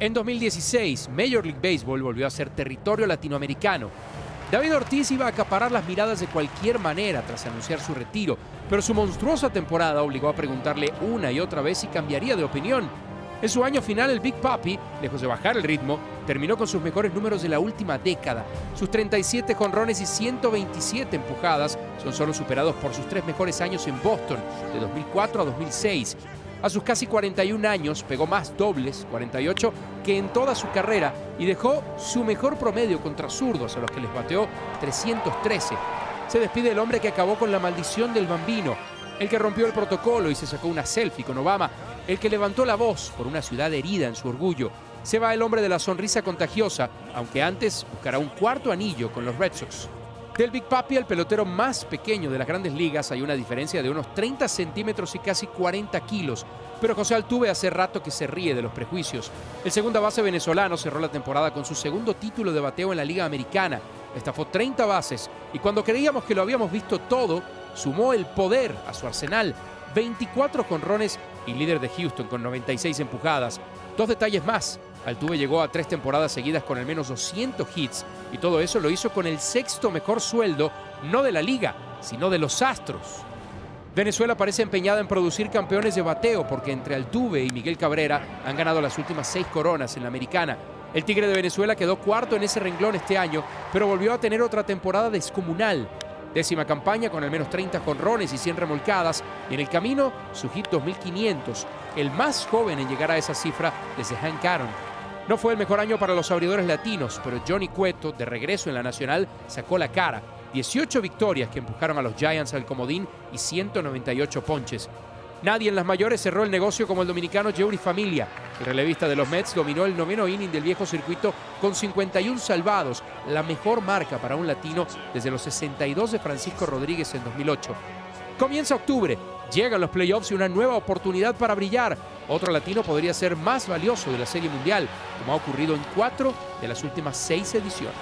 En 2016, Major League Baseball volvió a ser territorio latinoamericano. David Ortiz iba a acaparar las miradas de cualquier manera tras anunciar su retiro, pero su monstruosa temporada obligó a preguntarle una y otra vez si cambiaría de opinión. En su año final, el Big Papi, lejos de bajar el ritmo, terminó con sus mejores números de la última década. Sus 37 jonrones y 127 empujadas son solo superados por sus tres mejores años en Boston, de 2004 a 2006. A sus casi 41 años pegó más dobles, 48, que en toda su carrera y dejó su mejor promedio contra zurdos a los que les bateó 313. Se despide el hombre que acabó con la maldición del bambino, el que rompió el protocolo y se sacó una selfie con Obama, el que levantó la voz por una ciudad herida en su orgullo. Se va el hombre de la sonrisa contagiosa, aunque antes buscará un cuarto anillo con los Red Sox. Del Big Papi al pelotero más pequeño de las grandes ligas hay una diferencia de unos 30 centímetros y casi 40 kilos. Pero José Altuve hace rato que se ríe de los prejuicios. El segunda base venezolano cerró la temporada con su segundo título de bateo en la Liga Americana. Estafó 30 bases y cuando creíamos que lo habíamos visto todo, sumó el poder a su arsenal. 24 conrones y líder de Houston con 96 empujadas. Dos detalles más. Altuve llegó a tres temporadas seguidas con al menos 200 hits y todo eso lo hizo con el sexto mejor sueldo, no de la liga, sino de los Astros. Venezuela parece empeñada en producir campeones de bateo porque entre Altuve y Miguel Cabrera han ganado las últimas seis coronas en la americana. El Tigre de Venezuela quedó cuarto en ese renglón este año, pero volvió a tener otra temporada descomunal. Décima campaña con al menos 30 jonrones y 100 remolcadas. Y en el camino, su hit 2500, el más joven en llegar a esa cifra desde Hank Aaron. No fue el mejor año para los abridores latinos, pero Johnny Cueto, de regreso en la Nacional, sacó la cara. 18 victorias que empujaron a los Giants al comodín y 198 ponches. Nadie en las mayores cerró el negocio como el dominicano Jerry Familia. El relevista de los Mets dominó el noveno inning del viejo circuito con 51 salvados, la mejor marca para un latino desde los 62 de Francisco Rodríguez en 2008. Comienza octubre, llegan los playoffs y una nueva oportunidad para brillar. Otro latino podría ser más valioso de la Serie Mundial, como ha ocurrido en cuatro de las últimas seis ediciones.